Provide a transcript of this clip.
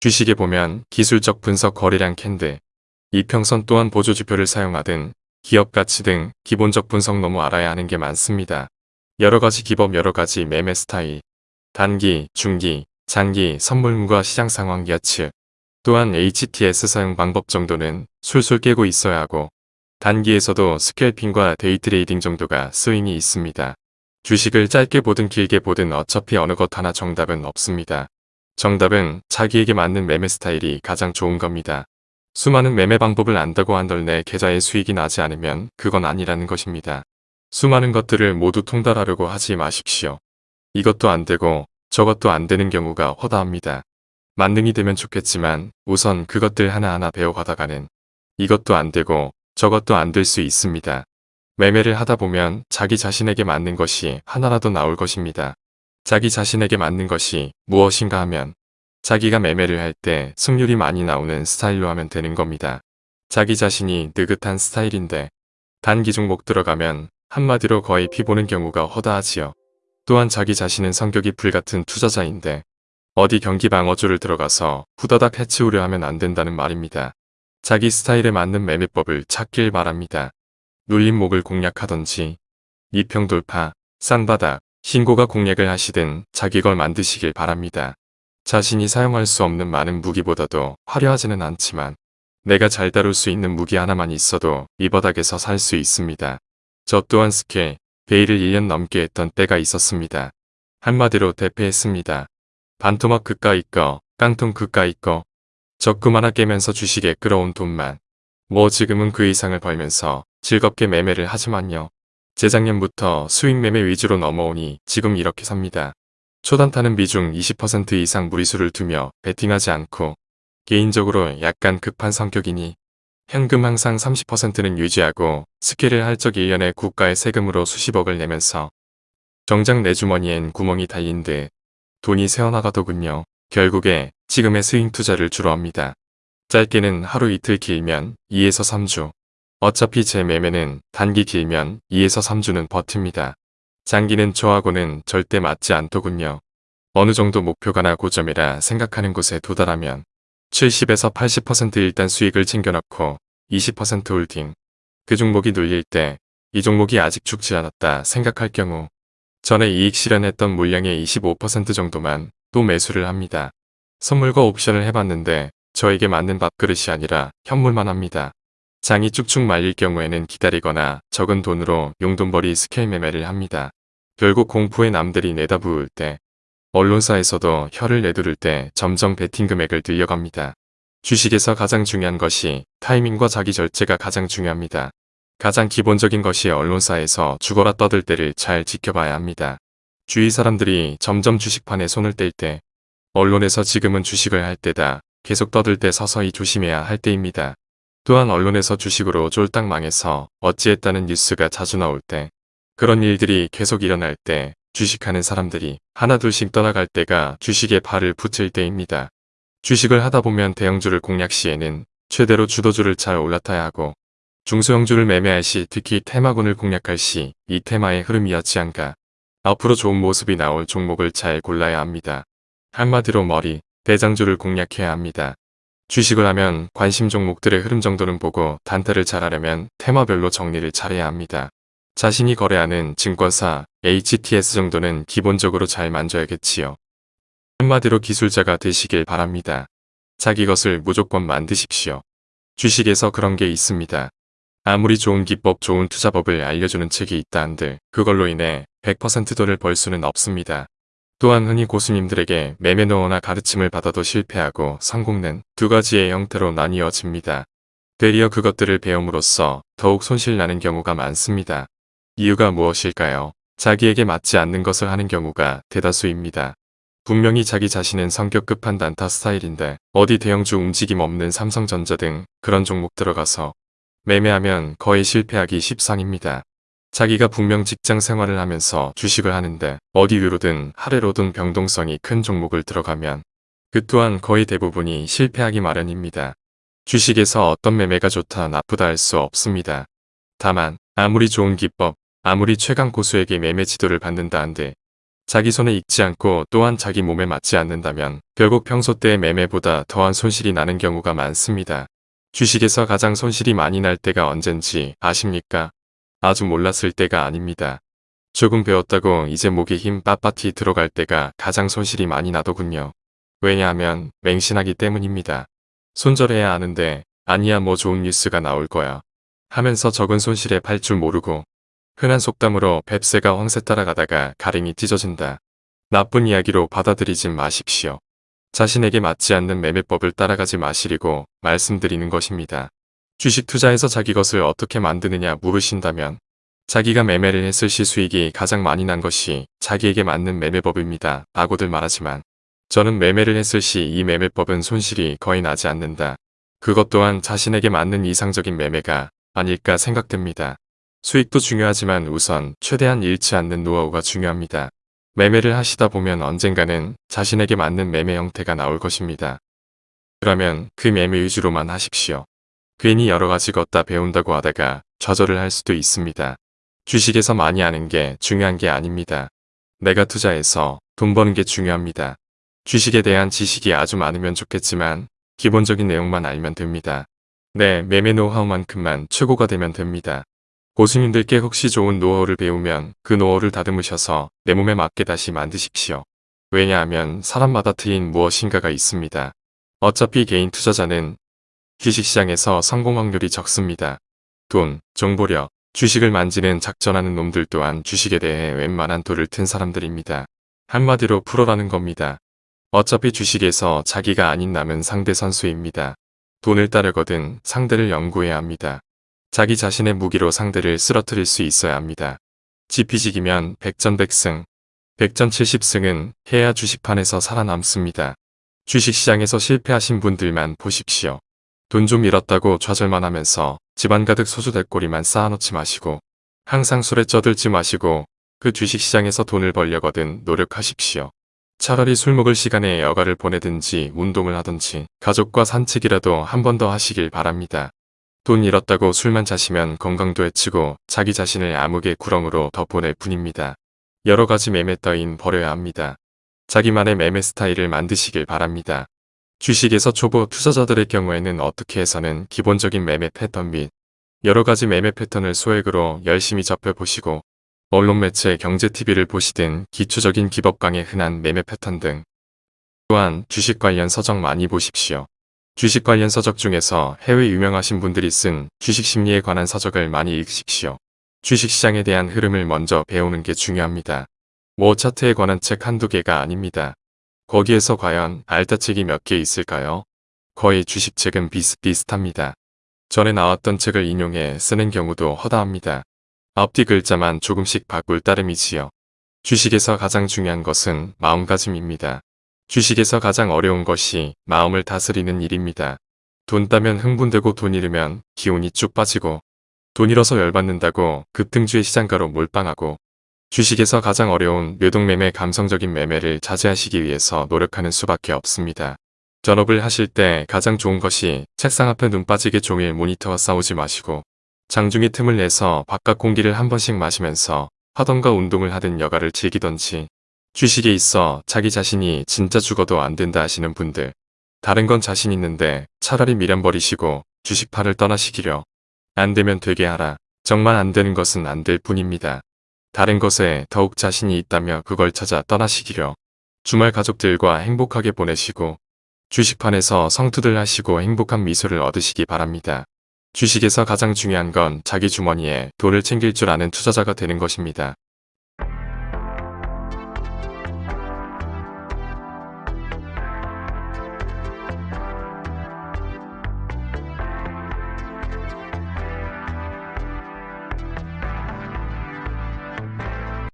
주식에 보면 기술적 분석 거래량 candle, 이평선 또한 보조지표를 사용하든 기업 가치 등 기본적 분석 너무 알아야 하는 게 많습니다. 여러가지 기법 여러가지 매매 스타일, 단기, 중기, 장기, 선물문과 시장 상황 예측, 또한 HTS 사용 방법 정도는 술술 꿰고 있어야 하고 단기에서도 scalping과 day trading 정도가 스윙이 있습니다. 주식을 짧게 보든 길게 보든 어차피 어느 것 하나 정답은 없습니다. 정답은 자기에게 맞는 매매 스타일이 가장 좋은 겁니다. 수많은 매매 방법을 안다고 한들 내 계좌에 수익이 나지 않으면 그건 아니라는 것입니다. 수많은 것들을 모두 통달하려고 하지 마십시오. 이것도 안 되고 저것도 안 되는 경우가 허다합니다. 만능이 되면 좋겠지만 우선 그것들 하나하나 배워가다가는 이것도 안 되고 저것도 안 될 수 있습니다. 매매를 하다 보면 자기 자신에게 맞는 것이 하나라도 나올 것입니다. 자기 자신에게 맞는 것이 무엇인가 하면 자기가 매매를 할 때 승률이 많이 나오는 스타일로 하면 되는 겁니다. 자기 자신이 느긋한 스타일인데 단기 종목 들어가면 한마디로 거의 피보는 경우가 허다하지요. 또한 자기 자신은 성격이 불같은 투자자인데 어디 경기 방어주를 들어가서 후다닥 해치우려 하면 안 된다는 말입니다. 자기 스타일에 맞는 매매법을 찾길 바랍니다. 눌림목을 공략하던지 이평 돌파, 쌍바닥, 신고가 공략을 하시든 자기 걸 만드시길 바랍니다. 자신이 사용할 수 없는 많은 무기보다도 화려하지는 않지만 내가 잘 다룰 수 있는 무기 하나만 있어도 이 바닥에서 살 수 있습니다. 저 또한 스케, 베일을 1년 넘게 했던 때가 있었습니다. 한마디로 대패했습니다. 반토막 그까이 거, 깡통 그까이 거. 적금 하나 깨면서 주식에 끌어온 돈만. 뭐 지금은 그 이상을 벌면서 즐겁게 매매를 하지만요. 재작년부터 수익 매매 위주로 넘어오니 지금 이렇게 삽니다. 초단타는 비중 20% 이상 무리수를 두며 베팅하지 않고 개인적으로 약간 급한 성격이니 현금 항상 30%는 유지하고 스케를 할적 1년에 국가의 세금으로 수십억을 내면서 정작 내 주머니엔 구멍이 달린 듯 돈이 새어나가더군요. 결국에 지금의 스윙 투자를 주로 합니다. 짧게는 하루 이틀 길면 2에서 3주. 어차피 제 매매는 단기 길면 2에서 3주는 버팁니다. 장기는 저하고는 절대 맞지 않더군요. 어느 정도 목표가나 고점이라 생각하는 곳에 도달하면 70에서 80% 일단 수익을 챙겨놓고 20% holding. 그 종목이 눌릴 때 이 종목이 아직 죽지 않았다 생각할 경우 전에 이익 실현했던 물량의 25% 정도만 또 매수를 합니다. 선물과 옵션을 해봤는데 저에게 맞는 밥그릇이 아니라 현물만 합니다. 장이 쭉쭉 밀릴 경우에는 기다리거나 적은 돈으로 용돈벌이 스캘 매매를 합니다. 결국 공포에 남들이 내다부을 때 언론사에서도 혀를 내두를 때 점점 베팅 금액을 늘려갑니다. 주식에서 가장 중요한 것이 타이밍과 자기 절제가 가장 중요합니다. 가장 기본적인 것이 언론사에서 죽어라 떠들 때를 잘 지켜봐야 합니다. 주위 사람들이 점점 주식판에 손을 뗄 때 언론에서 지금은 주식을 할 때다 계속 떠들 때 서서히 조심해야 할 때입니다. 또한 언론에서 주식으로 쫄딱 망해서 어찌했다는 뉴스가 자주 나올 때 그런 일들이 계속 일어날 때 주식하는 사람들이 하나둘씩 떠나갈 때가 주식에 발을 붙일 때입니다. 주식을 하다 보면 대형주를 공략 시에는 최대로 주도주를 잘 올라타야 하고 중소형주를 매매할 시 특히 테마군을 공략할 시 이 테마의 흐름이었지 않가 앞으로 좋은 모습이 나올 종목을 잘 골라야 합니다. 한마디로 머리, 대장주를 공략해야 합니다. 주식을 하면 관심 종목들의 흐름 정도는 보고 단타를 잘하려면 테마별로 정리를 잘해야 합니다. 자신이 거래하는 증권사, HTS 정도는 기본적으로 잘 만져야겠지요. 한마디로 기술자가 되시길 바랍니다. 자기 것을 무조건 만드십시오. 주식에서 그런 게 있습니다. 아무리 좋은 기법 좋은 투자법을 알려주는 책이 있다 한들 그걸로 인해 100% 돈을 벌 수는 없습니다. 또한 흔히 고수님들에게 매매노어나 가르침을 받아도 실패하고 성공는 두 가지의 형태로 나뉘어집니다. 되리어 그것들을 배움으로써 더욱 손실나는 경우가 많습니다. 이유가 무엇일까요? 자기에게 맞지 않는 것을 하는 경우가 대다수입니다. 분명히 자기 자신은 성격 급한 단타 스타일인데 어디 대형주 움직임 없는 삼성전자 등 그런 종목 들어가서 매매하면 거의 실패하기 십상입니다. 자기가 분명 직장 생활을 하면서 주식을 하는데 어디 위로든 하래로든 병동성이 큰 종목을 들어가면 그 또한 거의 대부분이 실패하기 마련입니다. 주식에서 어떤 매매가 좋다 나쁘다 할 수 없습니다. 다만 아무리 좋은 기법, 아무리 최강 고수에게 매매 지도를 받는다 한들 자기 손에 익지 않고 또한 자기 몸에 맞지 않는다면 결국 평소 때의 매매보다 더한 손실이 나는 경우가 많습니다. 주식에서 가장 손실이 많이 날 때가 언젠지 아십니까? 아주 몰랐을 때가 아닙니다. 조금 배웠다고 이제 목에 힘 빳빳이 들어갈 때가 가장 손실이 많이 나더군요. 왜냐하면 맹신하기 때문입니다. 손절해야 하는데 아니야 뭐 좋은 뉴스가 나올 거야. 하면서 적은 손실에 팔 줄 모르고 흔한 속담으로 뱁새가 황새 따라가다가 가랭이 찢어진다. 나쁜 이야기로 받아들이지 마십시오. 자신에게 맞지 않는 매매법을 따라가지 마시리고 말씀드리는 것입니다. 주식 투자에서 자기 것을 어떻게 만드느냐 물으신다면 자기가 매매를 했을 시 수익이 가장 많이 난 것이 자기에게 맞는 매매법입니다. 라고들 말하지만 저는 매매를 했을 시 이 매매법은 손실이 거의 나지 않는다. 그것 또한 자신에게 맞는 이상적인 매매가 아닐까 생각됩니다. 수익도 중요하지만 우선 최대한 잃지 않는 노하우가 중요합니다. 매매를 하시다 보면 언젠가는 자신에게 맞는 매매 형태가 나올 것입니다. 그러면 그 매매 위주로만 하십시오. 괜히 여러 가지 걷다 배운다고 하다가 좌절을 할 수도 있습니다. 주식에서 많이 아는 게 중요한 게 아닙니다. 내가 투자해서 돈 버는 게 중요합니다. 주식에 대한 지식이 아주 많으면 좋겠지만 기본적인 내용만 알면 됩니다. 네, 매매 노하우만큼만 최고가 되면 됩니다. 고수님들께 혹시 좋은 노하우를 배우면 그 노하우를 다듬으셔서 내 몸에 맞게 다시 만드십시오. 왜냐하면 사람마다 트인 무엇인가가 있습니다. 어차피 개인 투자자는 주식시장에서 성공 확률이 적습니다. 돈, 정보력, 주식을 만지는 작전하는 놈들 또한 주식에 대해 웬만한 돌을 튼 사람들입니다. 한마디로 프로라는 겁니다. 어차피 주식에서 자기가 아닌 남은 상대 선수입니다. 돈을 따르거든 상대를 연구해야 합니다. 자기 자신의 무기로 상대를 쓰러뜨릴 수 있어야 합니다. 지피지기면 백전백승, 백전칠십승은 해야 주식판에서 살아남습니다. 주식시장에서 실패하신 분들만 보십시오. 돈 좀 잃었다고 좌절만 하면서 집안 가득 소주 대꼬리만 쌓아놓지 마시고 항상 술에 쩌들지 마시고 그 주식시장에서 돈을 벌려거든 노력하십시오. 차라리 술 먹을 시간에 여가를 보내든지 운동을 하든지 가족과 산책이라도 한 번 더 하시길 바랍니다. 돈 잃었다고 술만 자시면 건강도 해치고 자기 자신을 암흑의 구렁으로 더 보낼 뿐입니다. 여러 가지 매매 따윈 버려야 합니다. 자기만의 매매 스타일을 만드시길 바랍니다. 주식에서 초보 투자자들의 경우에는 어떻게 해서는 기본적인 매매 패턴 및 여러 가지 매매 패턴을 소액으로 열심히 접해보시고 언론 매체 경제TV를 보시든 기초적인 기법 강의 흔한 매매 패턴 등 또한 주식 관련 서적 많이 보십시오. 주식 관련 서적 중에서 해외 유명하신 분들이 쓴 주식 심리에 관한 서적을 많이 읽으십시오. 주식시장에 대한 흐름을 먼저 배우는 게 중요합니다. 뭐 차트에 관한 책 한두 개가 아닙니다. 거기에서 과연 알타책이 몇 개 있을까요? 거의 주식책은 비슷비슷합니다. 전에 나왔던 책을 인용해 쓰는 경우도 허다합니다. 앞뒤 글자만 조금씩 바꿀 따름이지요. 주식에서 가장 중요한 것은 마음가짐입니다. 주식에서 가장 어려운 것이 마음을 다스리는 일입니다. 돈 따면 흥분되고 돈 잃으면 기운이 쭉 빠지고 돈 잃어서 열받는다고 급등주의 시장가로 몰빵하고 주식에서 가장 어려운 뇌동매매 감성적인 매매를 자제하시기 위해서 노력하는 수밖에 없습니다. 전업을 하실 때 가장 좋은 것이 책상 앞에 눈 빠지게 종일 모니터와 싸우지 마시고 장중에 틈을 내서 바깥 공기를 한 번씩 마시면서 하던가 운동을 하든 여가를 즐기던지 주식에 있어 자기 자신이 진짜 죽어도 안 된다 하시는 분들 다른 건 자신 있는데 차라리 미련 버리시고 주식파를 떠나시기려 안 되면 되게 하라 정말 안 되는 것은 안 될 뿐입니다. 다른 것에 더욱 자신이 있다며 그걸 찾아 떠나시기려 주말 가족들과 행복하게 보내시고 주식판에서 성투들 하시고 행복한 미소를 얻으시기 바랍니다. 주식에서 가장 중요한 건 자기 주머니에 돈을 챙길 줄 아는 투자자가 되는 것입니다.